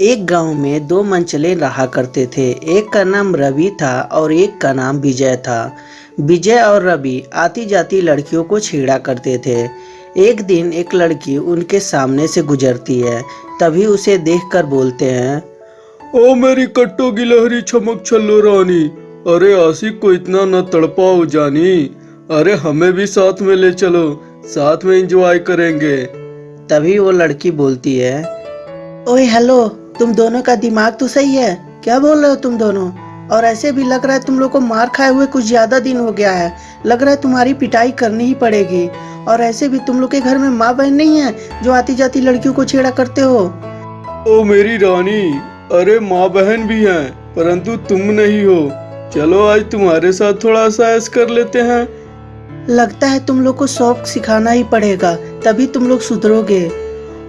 एक गाँव में दो मंचले रहा करते थे। एक का नाम रवि था और एक का नाम विजय था। विजय और रवि आती जाती लड़कियों को छेड़ा करते थे। एक दिन एक लड़की उनके सामने से गुजरती है। तभी उसे देखकर बोलते हैं ओ मेरी कट्टो गिलहरी चमक छल्लो रानी। अरे आशिक को इतना न तड़पाओ जानी। अरे हमें भी साथ में ले चलो साथ में एंजॉय करेंगे। तभी वो लड़की बोलती है ओए हेलो तुम दोनों का दिमाग तो सही है। क्या बोल रहे हो तुम दोनों? और ऐसे भी लग रहा है तुम लोग को मार खाए हुए कुछ ज़्यादा दिन हो गया है। लग रहा है तुम्हारी पिटाई करनी ही पड़ेगी। और ऐसे भी तुम लोग के घर में माँ बहन नहीं है जो आती जाती लड़कियों को छेड़ा करते हो? ओ मेरी रानी अरे माँ बहन भी हैं परंतु तुम नहीं हो। चलो आज तुम्हारे साथ थोड़ा सा ऐस कर लेते हैं। लगता है तुम लोग को शौक सिखाना ही पड़ेगा तभी तुम लोग सुधरोगे।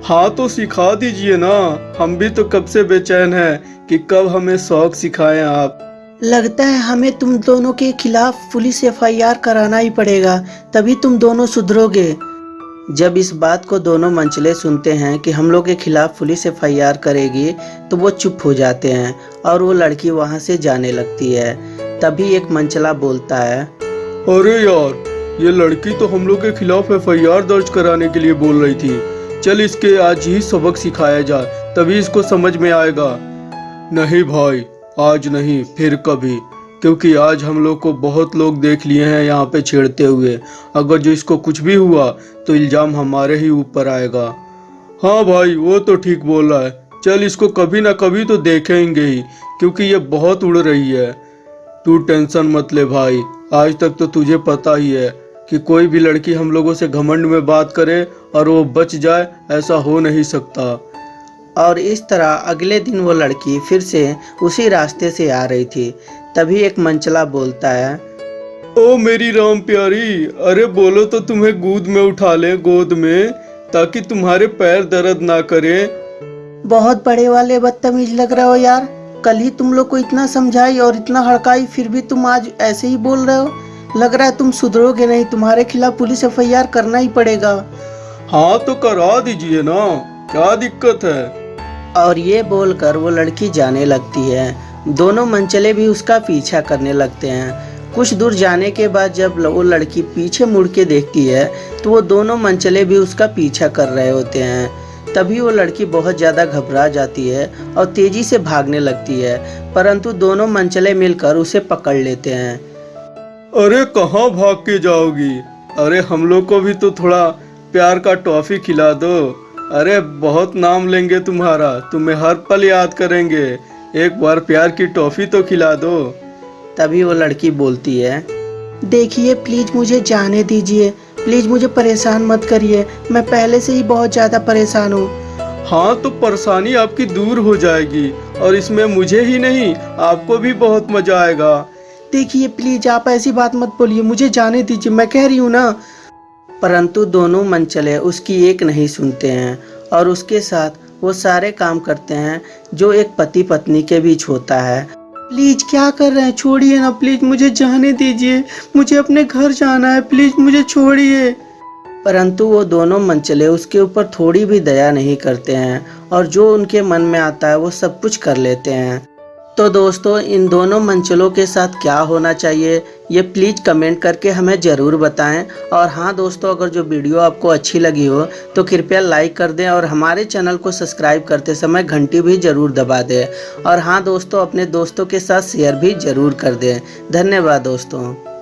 हाँ तो सिखा दीजिए ना। हम भी तो कब से बेचैन हैं कि कब हमें शौक सिखाएँ आप। लगता है हमें तुम दोनों के खिलाफ पुलिस एफआईआर कराना ही पड़ेगा तभी तुम दोनों सुधरोगे। जब इस बात को दोनों मंचले सुनते हैं कि हम लोग के खिलाफ पुलिस एफआईआर करेगी तो वो चुप हो जाते हैं और वो लड़की वहाँ से जाने लगती है। तभी एक मंचला बोलता है अरे यार ये लड़की तो हम लोग के खिलाफ एफआईआर दर्ज कराने के लिए बोल रही थी। चल इसके आज ही सबक सिखाया जाए तभी इसको समझ में आएगा। नहीं भाई, आज नहीं, फिर कभी। क्योंकि आज हम लोग को बहुत लोग देख लिए हैं यहाँ पे छेड़ते हुए। अगर जो इसको कुछ भी हुआ तो इल्ज़ाम हमारे ही ऊपर आएगा। हाँ भाई, वो तो ठीक बोल रहा है। चल इसको कभी ना कभी तो देखेंगे ही, क्योंकि ये बहुत उड़ रही है। तू टेंशन मत ले भाई, आज तक तो तुझे पता ही है कि कोई भी लड़की हम लोगों से घमंड में बात करे और वो बच जाए ऐसा हो नहीं सकता। और इस तरह अगले दिन वो लड़की फिर से उसी रास्ते से आ रही थी। तभी एक मंचला बोलता है ओ मेरी राम प्यारी अरे बोलो तो तुम्हें गोद में उठा ले गोद में ताकि तुम्हारे पैर दर्द ना करे। बहुत बड़े वाले बदतमीज लग रहे हो यार। कल ही तुम लोग को इतना समझाई और इतना हड़काई फिर भी तुम आज ऐसे ही बोल रहे हो? लग रहा है तुम सुधरोगे नहीं तुम्हारे खिलाफ पुलिस एफआईआर करना ही पड़ेगा। हाँ तो करा दीजिए ना क्या दिक्कत है? और ये बोलकर वो लड़की जाने लगती है। दोनों मंचले भी उसका पीछा करने लगते हैं। कुछ दूर जाने के बाद जब वो लड़की पीछे मुड़ के देखती है तो वो दोनों मंचले भी उसका पीछा कर रहे होते हैं। तभी वो लड़की बहुत ज़्यादा घबरा जाती है और तेज़ी से भागने लगती है परंतु दोनों मंचले मिलकर उसे पकड़ लेते हैं। अरे कहाँ भाग के जाओगी? अरे हम लोग को भी तो थोड़ा प्यार का टॉफी खिला दो। अरे बहुत नाम लेंगे तुम्हारा। तुम्हें हर पल याद करेंगे। एक बार प्यार की टॉफी तो खिला दो। तभी वो लड़की बोलती है देखिए प्लीज़ मुझे जाने दीजिए। प्लीज़ मुझे परेशान मत करिए। मैं पहले से ही बहुत ज़्यादा परेशान हूँ। हाँ तो परेशानी आपकी दूर हो जाएगी। और इसमें मुझे ही नहीं आपको भी बहुत मज़ा आएगा। देखिए प्लीज़ आप ऐसी बात मत बोलिए। मुझे जाने दीजिए। मैं कह रही हूँ ना परंतु दोनों मंचले उसकी एक नहीं सुनते हैं और उसके साथ वो सारे काम करते हैं जो एक पति पत्नी के बीच होता है। प्लीज़ क्या कर रहे हैं? छोड़िए ना, प्लीज़ मुझे जाने दीजिए। मुझे अपने घर जाना है। प्लीज़ मुझे छोड़िए। परंतु वो दोनों मंचले उसके ऊपर थोड़ी भी दया नहीं करते हैं और जो उनके मन में आता है वो सब कुछ कर लेते हैं। तो दोस्तों, इन दोनों मंचलों के साथ क्या होना चाहिए, ये प्लीज़ कमेंट करके हमें ज़रूर बताएँ। और हाँ दोस्तों, अगर जो वीडियो आपको अच्छी लगी हो तो कृपया लाइक कर दें और हमारे चैनल को सब्सक्राइब करते समय घंटी भी ज़रूर दबा दें। और हाँ दोस्तों, अपने दोस्तों के साथ शेयर भी ज़रूर कर दें। धन्यवाद दोस्तों।